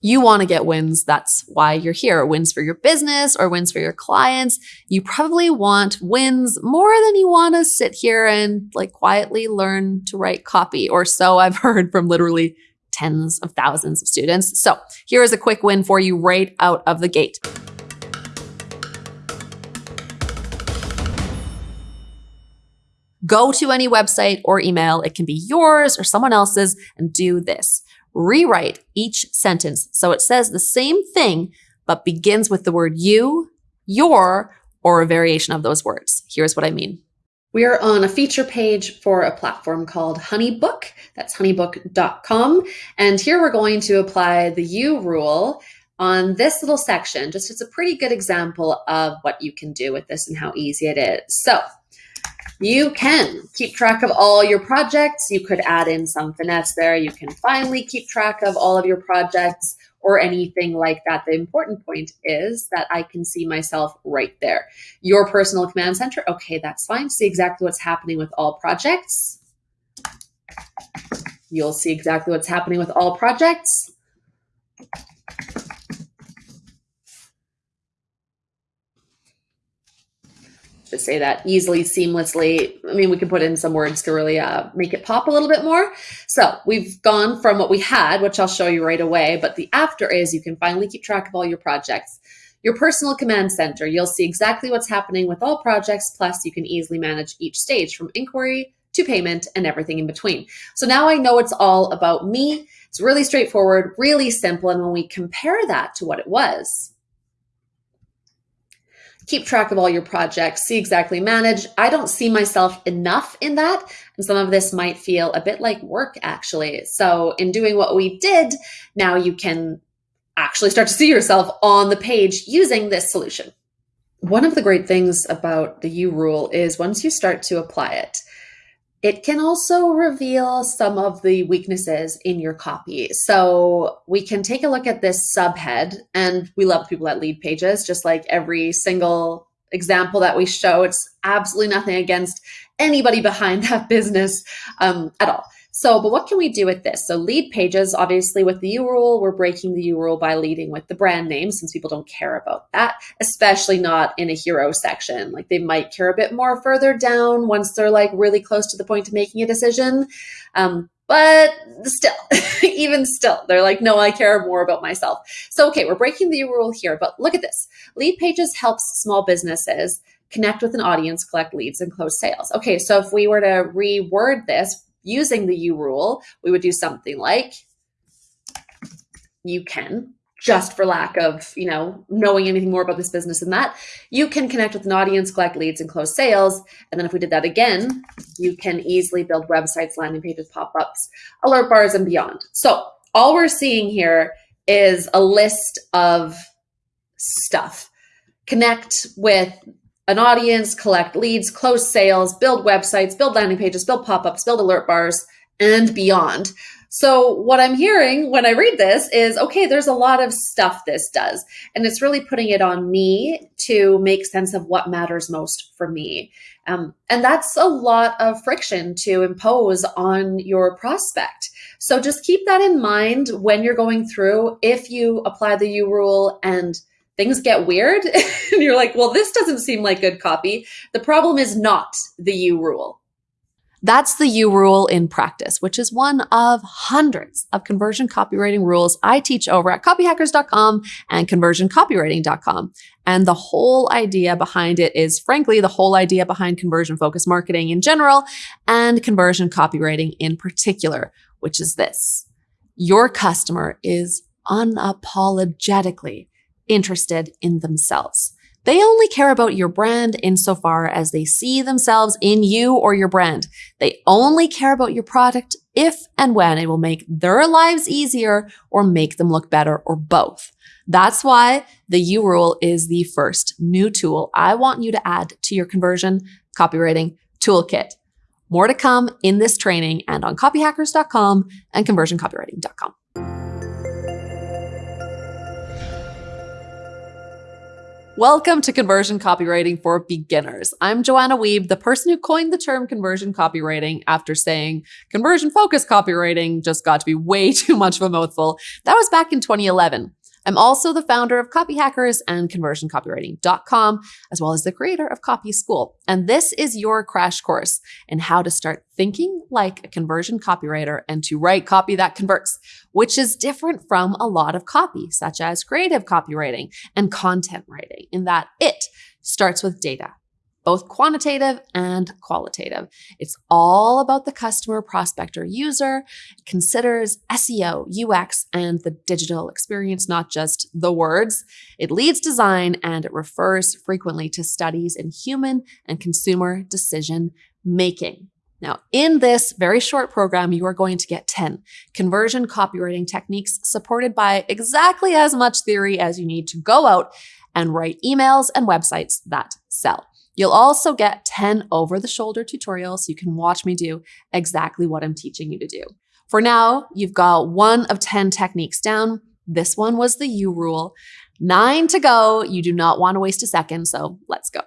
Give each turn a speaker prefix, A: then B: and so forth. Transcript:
A: You want to get wins. That's why you're here. Wins for your business or wins for your clients. You probably want wins more than you want to sit here and like quietly learn to write copy, or so I've heard from literally tens of thousands of students. So here is a quick win for you right out of the gate. Go to any website or email, it can be yours or someone else's, and do this rewrite each sentence so it says the same thing, but begins with the word you, your, or a variation of those words. Here's what I mean. We are on a feature page for a platform called Honeybook. That's honeybook.com. And here we're going to apply the you rule on this little section. Just it's a pretty good example of what you can do with this and how easy it is. So you can keep track of all your projects. You could add in some finesse there. You can finally keep track of all of your projects or anything like that. The important point is that I can see myself right there. Your personal command center, okay, that's fine. See exactly what's happening with all projects. You'll see exactly what's happening with all projects say that easily, seamlessly. I mean, we can put in some words to really uh, make it pop a little bit more. So we've gone from what we had, which I'll show you right away, but the after is you can finally keep track of all your projects. Your personal command center, you'll see exactly what's happening with all projects, plus you can easily manage each stage from inquiry to payment and everything in between. So now I know it's all about me. It's really straightforward, really simple. And when we compare that to what it was, keep track of all your projects, see exactly manage. I don't see myself enough in that. And some of this might feel a bit like work actually. So in doing what we did, now you can actually start to see yourself on the page using this solution. One of the great things about the U rule is once you start to apply it, it can also reveal some of the weaknesses in your copy. So we can take a look at this subhead, and we love people that lead pages, just like every single example that we show. It's absolutely nothing against anybody behind that business um, at all. So, but what can we do with this? So lead pages, obviously with the U rule, we're breaking the U rule by leading with the brand name since people don't care about that, especially not in a hero section. Like they might care a bit more further down once they're like really close to the point of making a decision. Um, but still, even still, they're like, no, I care more about myself. So, okay, we're breaking the U rule here, but look at this. Lead pages helps small businesses connect with an audience, collect leads, and close sales. Okay, so if we were to reword this, using the U rule, we would do something like you can just for lack of you know knowing anything more about this business than that you can connect with an audience collect leads and close sales. And then if we did that again you can easily build websites landing pages pop-ups alert bars and beyond. So all we're seeing here is a list of stuff. Connect with an audience, collect leads, close sales, build websites, build landing pages, build pop ups, build alert bars, and beyond. So, what I'm hearing when I read this is okay, there's a lot of stuff this does. And it's really putting it on me to make sense of what matters most for me. Um, and that's a lot of friction to impose on your prospect. So, just keep that in mind when you're going through. If you apply the U rule and things get weird and you're like, well, this doesn't seem like good copy. The problem is not the U rule. That's the U rule in practice, which is one of hundreds of conversion copywriting rules I teach over at copyhackers.com and conversioncopywriting.com. And the whole idea behind it is, frankly, the whole idea behind conversion focused marketing in general and conversion copywriting in particular, which is this your customer is unapologetically interested in themselves. They only care about your brand insofar as they see themselves in you or your brand. They only care about your product if and when it will make their lives easier or make them look better or both. That's why the U rule is the first new tool I want you to add to your conversion copywriting toolkit. More to come in this training and on copyhackers.com and conversioncopywriting.com.
B: Welcome to Conversion Copywriting for Beginners. I'm Joanna Wiebe, the person who coined the term conversion copywriting after saying conversion focused copywriting just got to be way too much of a mouthful. That was back in 2011. I'm also the founder of Copy Hackers and conversioncopywriting.com, as well as the creator of Copy School. And this is your crash course in how to start thinking like a conversion copywriter and to write copy that converts, which is different from a lot of copy, such as creative copywriting and content writing, in that it starts with data both quantitative and qualitative. It's all about the customer, prospect, or user, it considers SEO, UX, and the digital experience, not just the words. It leads design and it refers frequently to studies in human and consumer decision making. Now, in this very short program, you are going to get 10 conversion copywriting techniques supported by exactly as much theory as you need to go out and write emails and websites that sell. You'll also get 10 over the shoulder tutorials so you can watch me do exactly what I'm teaching you to do. For now, you've got one of 10 techniques down. This one was the U rule. Nine to go. You do not want to waste a second, so let's go.